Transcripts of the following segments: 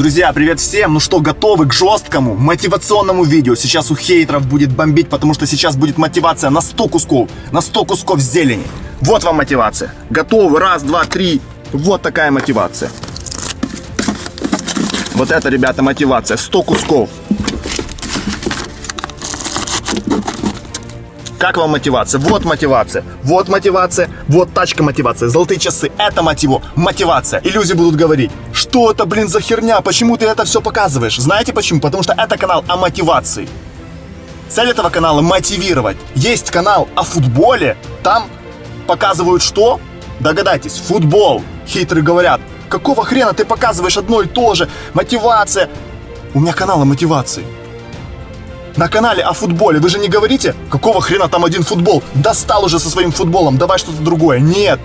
Друзья, привет всем! Ну что, готовы к жесткому мотивационному видео? Сейчас у хейтеров будет бомбить, потому что сейчас будет мотивация на 100 кусков, на 100 кусков зелени. Вот вам мотивация. Готовы? Раз, два, три. Вот такая мотивация. Вот это, ребята, мотивация. 100 кусков. Как вам мотивация? Вот мотивация. Вот мотивация. Вот тачка мотивация. Золотые часы. Это мотиво. Мотивация. И люди будут говорить, что это, блин, за херня? Почему ты это все показываешь? Знаете почему? Потому что это канал о мотивации. Цель этого канала мотивировать. Есть канал о футболе. Там показывают что? Догадайтесь, футбол. Хитрые говорят, какого хрена ты показываешь одно и то же? Мотивация. У меня канал о мотивации на канале о футболе. Вы же не говорите, какого хрена там один футбол? Достал уже со своим футболом, давай что-то другое. Нет.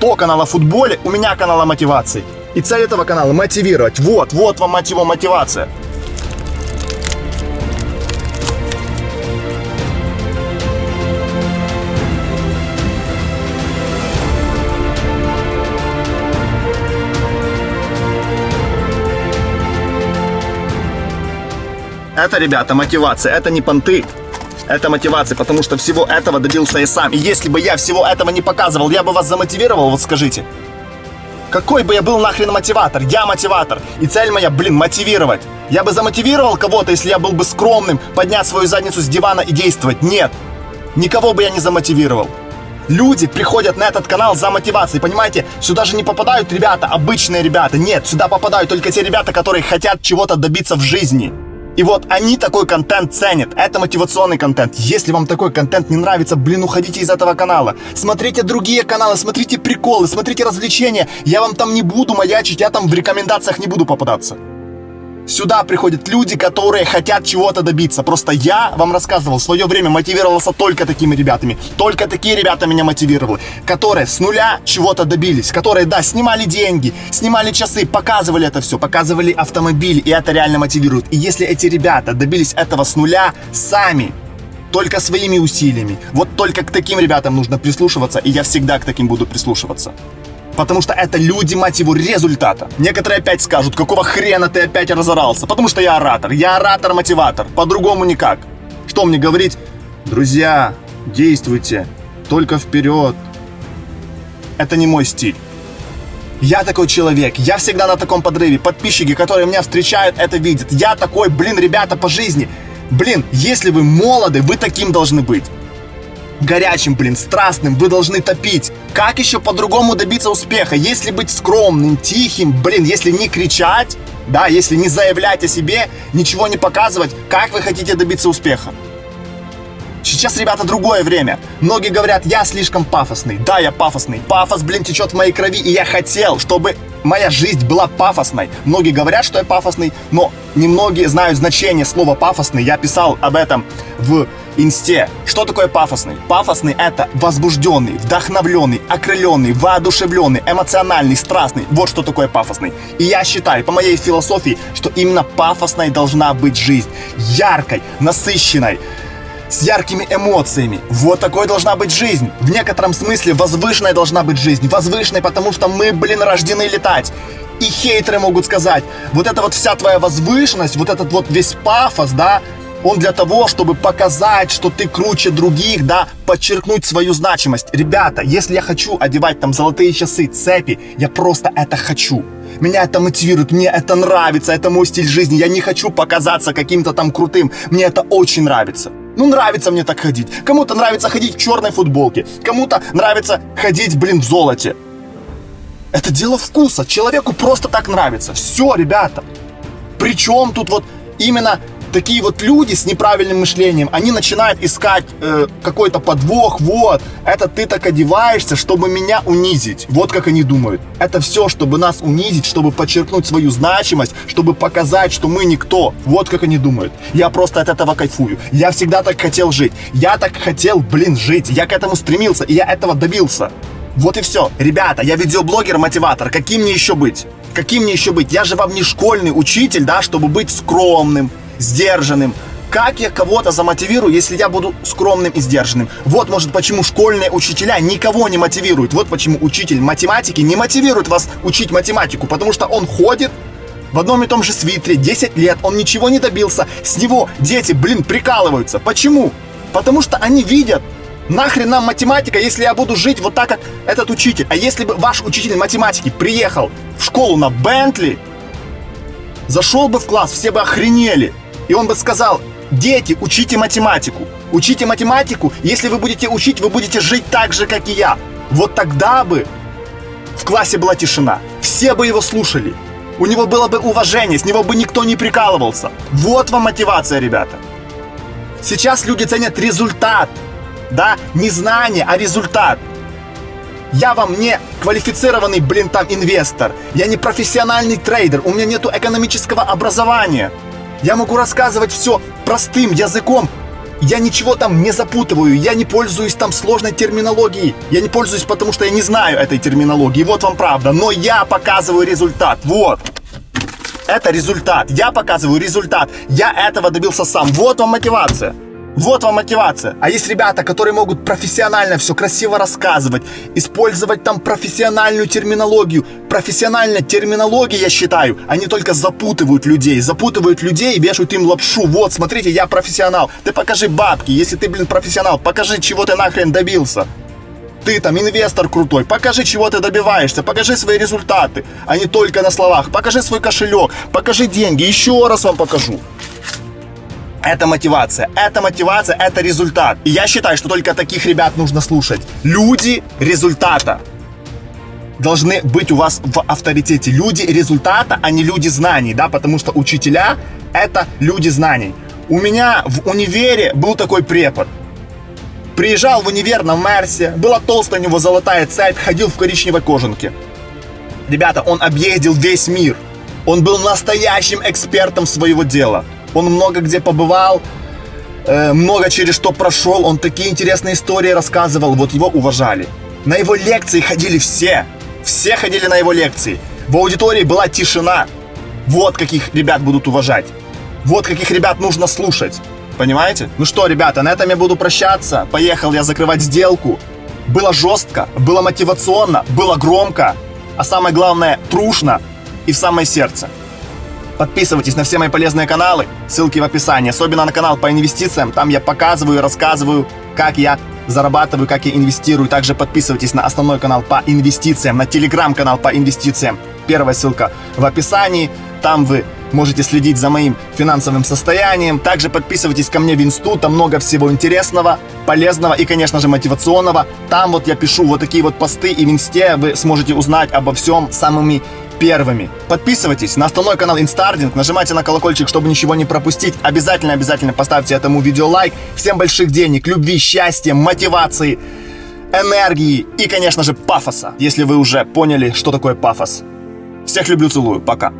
То канал о футболе, у меня канал о мотивации. И цель этого канала мотивировать. Вот, вот вам мотива мотивация. Это, ребята, мотивация, это не понты. Это мотивация, потому что всего этого добился я сам. И если бы я всего этого не показывал, я бы вас замотивировал, вот скажите. Какой бы я был нахрен мотиватор? Я мотиватор. И цель моя, блин, мотивировать. Я бы замотивировал кого-то, если я был бы скромным, поднять свою задницу с дивана и действовать. Нет. Никого бы я не замотивировал. Люди приходят на этот канал за мотивацией, понимаете? Сюда же не попадают ребята, обычные ребята. Нет, сюда попадают только те ребята, которые хотят чего-то добиться в жизни. И вот они такой контент ценят. Это мотивационный контент. Если вам такой контент не нравится, блин, уходите из этого канала. Смотрите другие каналы, смотрите приколы, смотрите развлечения. Я вам там не буду маячить, я там в рекомендациях не буду попадаться. Сюда приходят люди, которые хотят чего-то добиться. Просто я вам рассказывал, в свое время мотивировался только такими ребятами. Только такие ребята меня мотивировали. Которые с нуля чего-то добились. Которые, да, снимали деньги, снимали часы, показывали это все, показывали автомобили. И это реально мотивирует. И если эти ребята добились этого с нуля сами, только своими усилиями. Вот только к таким ребятам нужно прислушиваться, и я всегда к таким буду прислушиваться. Потому что это люди, мать его, результата. Некоторые опять скажут, какого хрена ты опять разорался? Потому что я оратор. Я оратор-мотиватор. По-другому никак. Что мне говорить? Друзья, действуйте. Только вперед. Это не мой стиль. Я такой человек, я всегда на таком подрыве. Подписчики, которые меня встречают, это видят. Я такой, блин, ребята, по жизни. Блин, если вы молоды, вы таким должны быть горячим, блин, страстным, вы должны топить. Как еще по-другому добиться успеха? Если быть скромным, тихим, блин, если не кричать, да, если не заявлять о себе, ничего не показывать, как вы хотите добиться успеха? Сейчас, ребята, другое время. Многие говорят, я слишком пафосный. Да, я пафосный. Пафос, блин, течет в моей крови, и я хотел, чтобы моя жизнь была пафосной. Многие говорят, что я пафосный, но немногие знают значение слова пафосный. Я писал об этом в инсте. Что такое пафосный? Пафосный это возбужденный, вдохновленный, окрыленный, воодушевленный, эмоциональный, страстный. Вот что такое пафосный. И я считаю, по моей философии, что именно пафосной должна быть жизнь. Яркой, насыщенной, с яркими эмоциями. Вот такой должна быть жизнь. В некотором смысле возвышенной должна быть жизнь. Возвышенной, потому что мы, блин, рождены летать. И хейтеры могут сказать, вот эта вот вся твоя возвышенность, вот этот вот весь пафос, да, он для того, чтобы показать, что ты круче других, да, подчеркнуть свою значимость. Ребята, если я хочу одевать там золотые часы, цепи, я просто это хочу. Меня это мотивирует, мне это нравится, это мой стиль жизни. Я не хочу показаться каким-то там крутым. Мне это очень нравится. Ну, нравится мне так ходить. Кому-то нравится ходить в черной футболке. Кому-то нравится ходить, блин, в золоте. Это дело вкуса. Человеку просто так нравится. Все, ребята. Причем тут вот именно такие вот люди с неправильным мышлением, они начинают искать э, какой-то подвох, вот, это ты так одеваешься, чтобы меня унизить. Вот как они думают. Это все, чтобы нас унизить, чтобы подчеркнуть свою значимость, чтобы показать, что мы никто. Вот как они думают. Я просто от этого кайфую. Я всегда так хотел жить. Я так хотел, блин, жить. Я к этому стремился, и я этого добился. Вот и все. Ребята, я видеоблогер-мотиватор. Каким мне еще быть? Каким мне еще быть? Я же вам не школьный учитель, да, чтобы быть скромным, сдержанным. Как я кого-то замотивирую, если я буду скромным и сдержанным? Вот, может, почему школьные учителя никого не мотивируют. Вот почему учитель математики не мотивирует вас учить математику. Потому что он ходит, в одном и том же свитере 10 лет, он ничего не добился, с него дети, блин, прикалываются. Почему? Потому что они видят, нахрен нам математика, если я буду жить вот так, как этот учитель. А если бы ваш учитель математики приехал в школу на Бентли, зашел бы в класс, все бы охренели. И он бы сказал, дети, учите математику. Учите математику, если вы будете учить, вы будете жить так же, как и я. Вот тогда бы в классе была тишина. Все бы его слушали. У него было бы уважение, с него бы никто не прикалывался. Вот вам мотивация, ребята. Сейчас люди ценят результат. Да, не знание, а результат. Я вам не квалифицированный, блин, там инвестор. Я не профессиональный трейдер. У меня нету экономического образования. Я могу рассказывать все простым языком. Я ничего там не запутываю, я не пользуюсь там сложной терминологией. Я не пользуюсь, потому что я не знаю этой терминологии. Вот вам правда. Но я показываю результат. Вот. Это результат. Я показываю результат. Я этого добился сам. Вот вам мотивация. Вот вам мотивация. А есть ребята, которые могут профессионально все красиво рассказывать, использовать там профессиональную терминологию. Профессиональная терминология, я считаю, они только запутывают людей. Запутывают людей и вешают им лапшу. Вот, смотрите, я профессионал. Ты покажи бабки. Если ты, блин, профессионал, покажи, чего ты нахрен добился. Ты там инвестор крутой, покажи, чего ты добиваешься, покажи свои результаты, а не только на словах. Покажи свой кошелек, покажи деньги, еще раз вам покажу. Это мотивация, это мотивация, это результат. И я считаю, что только таких ребят нужно слушать. Люди результата должны быть у вас в авторитете. Люди результата, а не люди знаний, да, потому что учителя — это люди знаний. У меня в универе был такой препод. Приезжал в универ на Мерсе, была толстая у него золотая цепь, ходил в коричневой кожанке. Ребята, он объездил весь мир. Он был настоящим экспертом своего дела. Он много где побывал, э, много через что прошел, он такие интересные истории рассказывал, вот его уважали. На его лекции ходили все, все ходили на его лекции. В аудитории была тишина. Вот каких ребят будут уважать. Вот каких ребят нужно слушать. Понимаете? Ну что, ребята, на этом я буду прощаться. Поехал я закрывать сделку. Было жестко, было мотивационно, было громко, а самое главное, трушно и в самое сердце. Подписывайтесь на все мои полезные каналы, ссылки в описании, особенно на канал по инвестициям, там я показываю и рассказываю, как я зарабатываю, как я инвестирую. Также подписывайтесь на основной канал по инвестициям, на телеграм-канал по инвестициям. Первая ссылка в описании, там вы можете следить за моим финансовым состоянием. Также подписывайтесь ко мне в инсту, там много всего интересного, полезного и, конечно же, мотивационного. Там вот я пишу вот такие вот посты, и в инсте вы сможете узнать обо всем самыми первыми. Подписывайтесь на основной канал Инстардинг, нажимайте на колокольчик, чтобы ничего не пропустить. Обязательно-обязательно поставьте этому видео лайк. Всем больших денег, любви, счастья, мотивации, энергии и, конечно же, пафоса, если вы уже поняли, что такое пафос. Всех люблю, целую, пока.